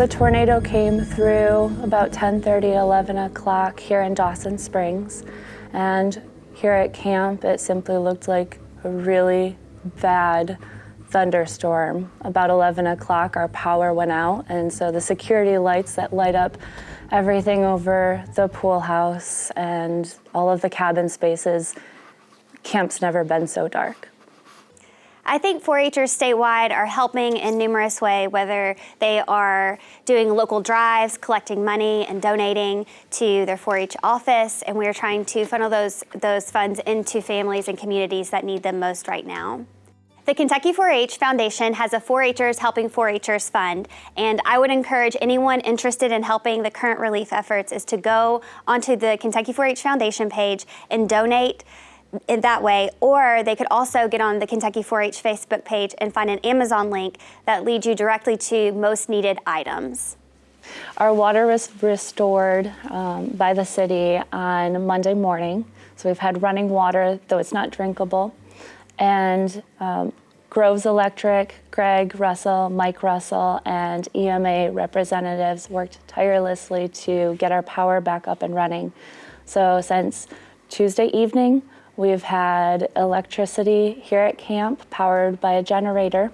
The tornado came through about 10:30, 11 o'clock here in Dawson Springs. And here at camp, it simply looked like a really bad thunderstorm. About 11 o'clock, our power went out, and so the security lights that light up everything over the pool house and all of the cabin spaces, camp's never been so dark. I think 4-Hers statewide are helping in numerous ways, whether they are doing local drives, collecting money and donating to their 4-H office, and we're trying to funnel those, those funds into families and communities that need them most right now. The Kentucky 4-H Foundation has a 4-Hers Helping 4-Hers Fund, and I would encourage anyone interested in helping the current relief efforts is to go onto the Kentucky 4-H Foundation page and donate in that way, or they could also get on the Kentucky 4-H Facebook page and find an Amazon link that leads you directly to most needed items. Our water was restored um, by the city on Monday morning, so we've had running water, though it's not drinkable. And um, Groves Electric, Greg Russell, Mike Russell, and EMA representatives worked tirelessly to get our power back up and running. So since Tuesday evening, We've had electricity here at camp powered by a generator.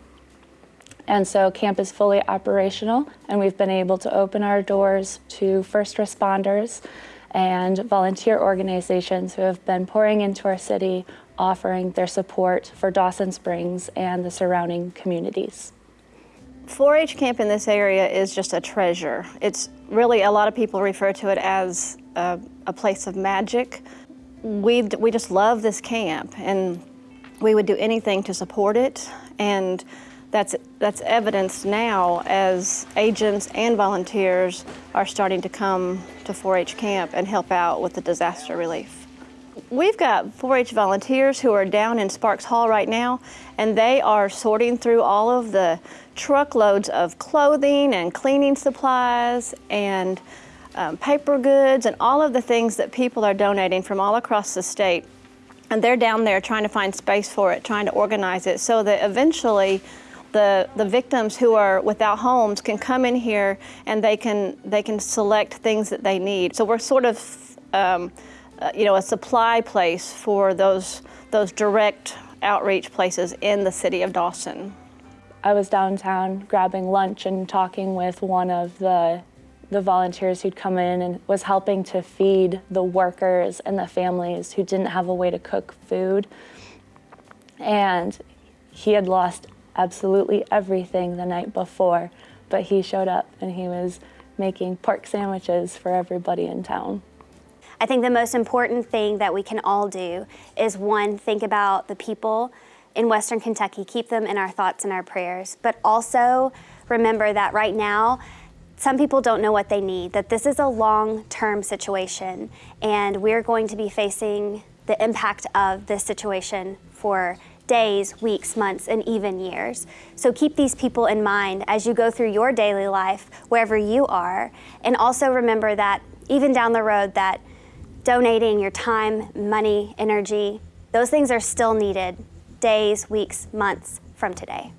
And so camp is fully operational and we've been able to open our doors to first responders and volunteer organizations who have been pouring into our city offering their support for Dawson Springs and the surrounding communities. 4-H camp in this area is just a treasure. It's really, a lot of people refer to it as a, a place of magic, we, we just love this camp and we would do anything to support it. And that's, that's evidenced now as agents and volunteers are starting to come to 4-H camp and help out with the disaster relief. We've got 4-H volunteers who are down in Sparks Hall right now, and they are sorting through all of the truckloads of clothing and cleaning supplies and um, paper goods and all of the things that people are donating from all across the state. And they're down there trying to find space for it, trying to organize it so that eventually the, the victims who are without homes can come in here and they can, they can select things that they need. So we're sort of, um, uh, you know, a supply place for those, those direct outreach places in the city of Dawson. I was downtown grabbing lunch and talking with one of the the volunteers who'd come in and was helping to feed the workers and the families who didn't have a way to cook food. And he had lost absolutely everything the night before, but he showed up and he was making pork sandwiches for everybody in town. I think the most important thing that we can all do is one, think about the people in Western Kentucky, keep them in our thoughts and our prayers, but also remember that right now, some people don't know what they need, that this is a long-term situation and we're going to be facing the impact of this situation for days, weeks, months, and even years. So keep these people in mind as you go through your daily life, wherever you are, and also remember that even down the road that donating your time, money, energy, those things are still needed days, weeks, months from today.